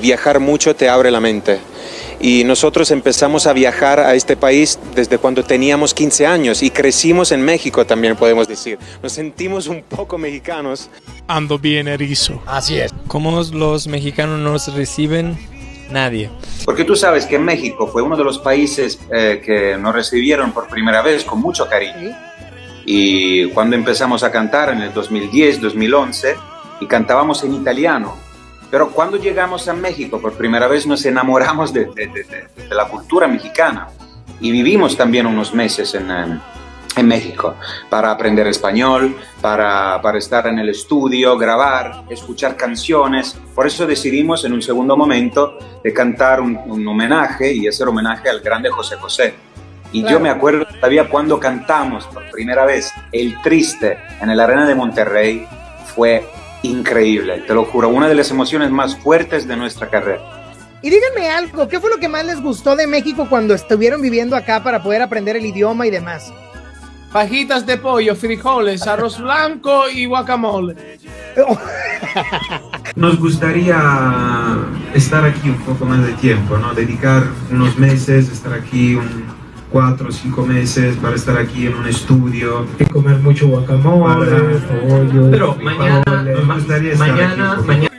viajar mucho te abre la mente. Y nosotros empezamos a viajar a este país desde cuando teníamos 15 años y crecimos en México también, podemos decir. Nos sentimos un poco mexicanos. Ando bien erizo. Así es. ¿Cómo los mexicanos nos reciben? Nadie. Porque tú sabes que México fue uno de los países eh, que nos recibieron por primera vez con mucho cariño. Y cuando empezamos a cantar en el 2010, 2011, y cantábamos en italiano, pero cuando llegamos a México por primera vez nos enamoramos de, de, de, de la cultura mexicana y vivimos también unos meses en, en México para aprender español, para, para, estar en el estudio, grabar, escuchar canciones. Por eso decidimos en un segundo momento de cantar un, un homenaje y hacer homenaje al grande José José. Y claro. yo me acuerdo todavía cuando cantamos por primera vez El Triste en el Arena de Monterrey, fue increíble, te lo juro, una de las emociones más fuertes de nuestra carrera. Y díganme algo, ¿qué fue lo que más les gustó de México cuando estuvieron viviendo acá para poder aprender el idioma y demás? Fajitas de pollo, frijoles, arroz blanco y guacamole. Nos gustaría estar aquí un poco más de tiempo, ¿no? Dedicar unos meses, estar aquí un, cuatro o cinco meses para estar aquí en un estudio. Y comer mucho guacamole, pollo. Pero mañana, mañana, mañana